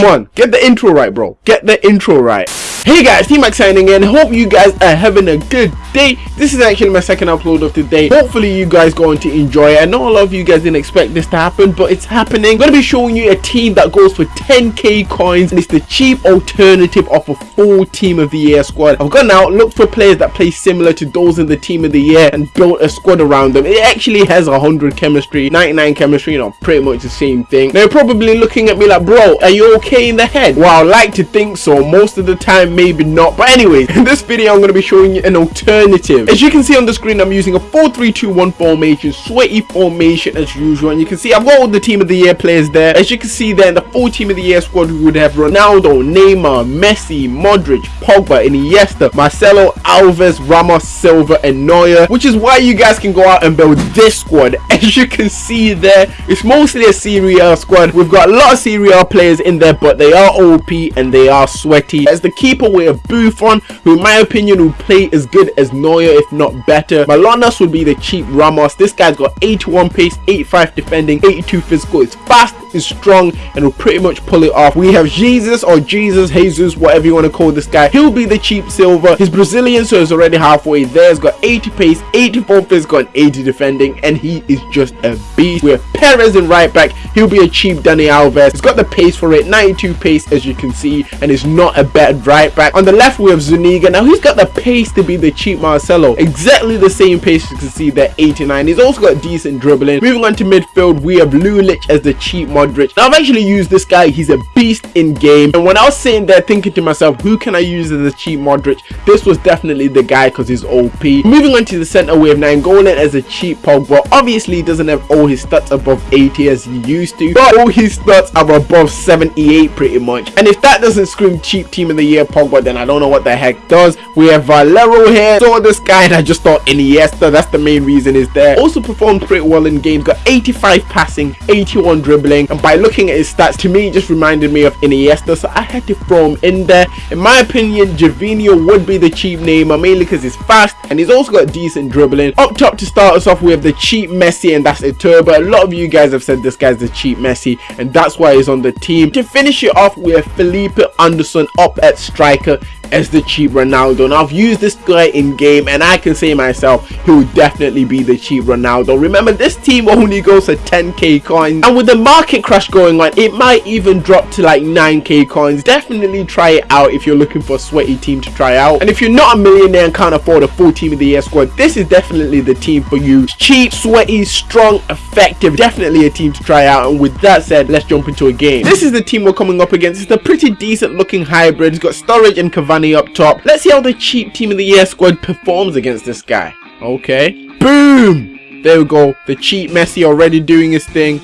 Come on, get the intro right, bro. Get the intro right. Hey guys, T-Max signing in. Hope you guys are having a good day. This is actually my second upload of the day. Hopefully you guys going to enjoy it. I know a lot of you guys didn't expect this to happen, but it's happening. I'm going to be showing you a team that goes for 10k coins and it's the cheap alternative of a full team of the year squad. I've gone out, looked for players that play similar to those in the team of the year and built a squad around them. It actually has 100 chemistry, 99 chemistry, you know, pretty much the same thing. They're probably looking at me like, bro, are you okay in the head? Well, I like to think so. Most of the time, maybe not. But anyways in this video i'm going to be showing you an alternative. As you can see on the screen i'm using a 4-3-2-1 formation sweaty formation as usual. And you can see i've got all the team of the year players there. As you can see there in the full team of the year squad we would have ronaldo neymar messi modric pogba iniesta marcelo alves ramos silva and neuer which is why you guys can go out and build this squad. As you can see there it's mostly a Serie A squad. We've got a lot of Serie A players in there but they are op and they are sweaty. As the keeper we have Buffon, who in my opinion will play as good as Neuer, if not better. Manolas would be the cheap Ramos. This guy's got 81 pace, 85 defending, 82 physical. It's fast, is strong and will pretty much pull it off. We have Jesus or Jesus, Jesus, whatever you want to call this guy. He'll be the cheap Silva. He's Brazilian so he's already halfway there. He's got 80 pace, 84 physical and 80 defending and he is just a beast. We have Perez in right back. He'll be a cheap Dani Alves. He's got the pace for it, 92 pace as you can see and is not a bad right back. On the left we have Zuniga. Now he's got the pace to be the cheap Marcelo. Exactly the same pace you can see there, 89. He's also got decent dribbling. Moving on to midfield, we have Lulic as the cheap Modric. Now I've actually used this guy. He's a beast in game. And when I was sitting there thinking to myself, who can I use as a cheap Modric? This was definitely the guy because he's OP. Moving on to the center, we have Nainggolan as a cheap Pogba. Obviously, he doesn't have all his stats above 80 as he used to, but all his stats are above 78 pretty much. And if that doesn't scream cheap team of the year Pogba, then I don't know what the heck does. We have Valero here. Saw this guy and I just thought Iniesta. That's the main reason is there. Also performed pretty well in games. Got 85 passing, 81 dribbling. And by looking at his stats, to me, just reminded me of Iniesta. So I had to throw him in there. In my opinion, Gervinho would be the cheap Neymar, mainly because he's fast and he's also got decent dribbling. Up top to start us off, we have the cheap Messi and that's Iturbe. A lot of you guys have said this guy's the cheap Messi and that's why he's on the team. To finish it off, we have Felipe Anderson up at striker Micah as the cheap Ronaldo. Now I've used this guy in game and I can say myself he will definitely be the cheap Ronaldo. Remember this team only goes for 10k coins and with the market crash going on it might even drop to like 9k coins. Definitely try it out if you're looking for a sweaty team to try out and if you're not a millionaire and can't afford a full team of the year squad this is definitely the team for you. Cheap, sweaty, strong, effective. Definitely a team to try out and with that said let's jump into a game. This is the team we're coming up against. It's a pretty decent looking hybrid. It's got Sturridge and Cavani up top. Let's see how the cheap team of the year squad performs against this guy. Okay. Boom! There we go. The cheap Messi already doing his thing.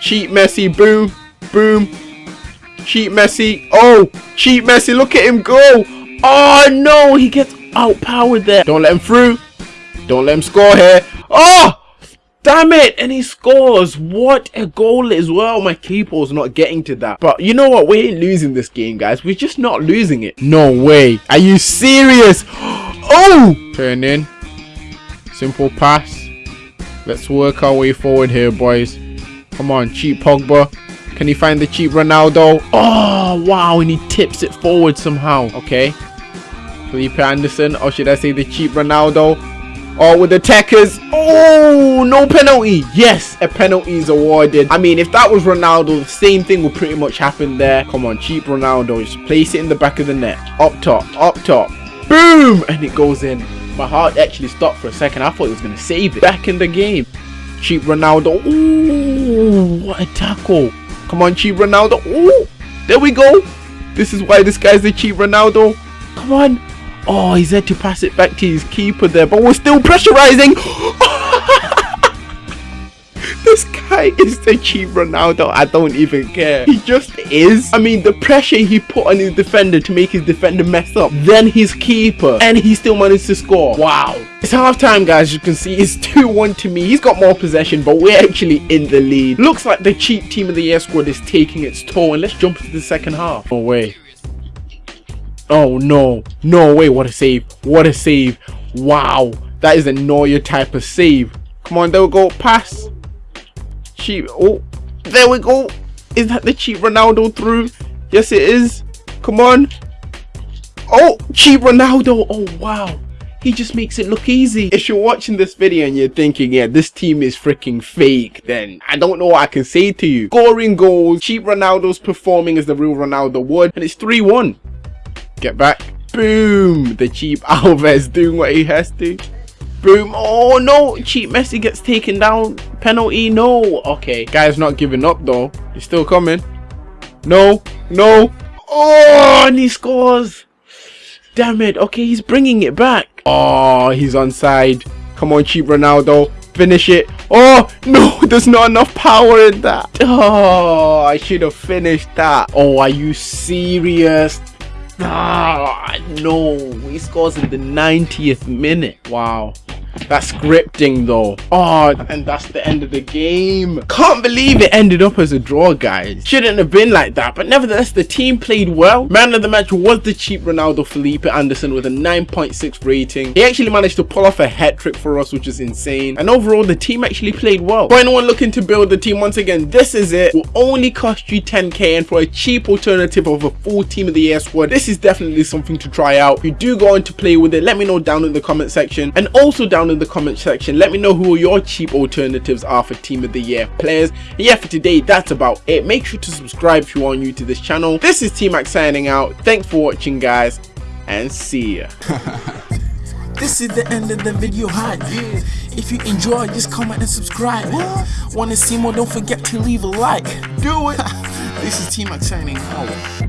Cheap Messi. Boom. Boom. Cheap Messi. Oh, cheap Messi. Look at him go. Oh, no. He gets outpowered there. Don't let him through. Don't let him score here. Oh! Damn it! And he scores! What a goal as well. My keeper's not getting to that. But you know what? We ain't losing this game, guys. We're just not losing it. No way. Are you serious? Oh! Turn in. Simple pass. Let's work our way forward here, boys. Come on, cheap Pogba. Can he find the cheap Ronaldo? Oh, wow. And he tips it forward somehow. Okay. Felipe Anderson. Or should I say the cheap Ronaldo? Oh, with the Techers. Oh, no penalty. Yes, a penalty is awarded. I mean, if that was Ronaldo, the same thing would pretty much happen there. Come on, cheap Ronaldo. Just place it in the back of the net. Up top, up top. Boom! And it goes in. My heart actually stopped for a second. I thought he was going to save it. Back in the game. Cheap Ronaldo. Ooh, what a tackle. Come on, cheap Ronaldo. Ooh, there we go. This is why this guy's the cheap Ronaldo. Come on. Oh, he's had to pass it back to his keeper there, but we're still pressurizing. this guy is the cheap Ronaldo. I don't even care. He just is. I mean, the pressure he put on his defender to make his defender mess up, then his keeper, and he still managed to score. Wow. It's half time, guys. You can see it's 2-1 to me. He's got more possession, but we're actually in the lead. Looks like the cheap team of the year squad is taking its toll, and let's jump into the second half. No way. Oh no, no way, what a save, what a save. Wow, that is a Neuer type of save. Come on, there we go, pass. Cheap, oh, there we go. Is that the cheap Ronaldo through? Yes, it is. Come on. Oh, cheap Ronaldo. Oh, wow. He just makes it look easy. If you're watching this video and you're thinking, yeah, this team is freaking fake, then I don't know what I can say to you. Scoring goals, cheap Ronaldo's performing as the real Ronaldo would, and it's 3-1. Get back. Boom. The cheap Alves doing what he has to. Boom. Oh, no. Cheap Messi gets taken down. Penalty. No. Okay. Guy's not giving up, though. He's still coming. No. No. Oh, and he scores. Damn it. Okay, he's bringing it back. Oh, he's onside. Come on, cheap Ronaldo. Finish it. Oh, no, there's not enough power in that. Oh, I should have finished that. Oh, are you serious? Ah, no. He scores in the 90th minute. Wow. That's scripting though. Oh, and that's the end of the game. Can't believe it ended up as a draw, guys. Shouldn't have been like that, but nevertheless, the team played well. Man of the match was the cheap Ronaldo Felipe Anderson with a 9.6 rating. He actually managed to pull off a hat trick for us, which is insane. And overall, the team actually played well. For anyone looking to build the team, once again, this is it. Will only cost you 10k, and for a cheap alternative of a full team of the year squad, this is definitely something to try out. If you do go on to play with it, let me know down in the comment section, and also down in the comment section let me know who your cheap alternatives are for team of the year players and yeah for today that's about it make sure to subscribe if you are new to this channel this is t-max signing out thanks for watching guys and see ya This is the end of the video hype. If you enjoy, just comment and subscribe. Wanna see more? Don't forget to leave a like. Do it. this is T-Max signing out.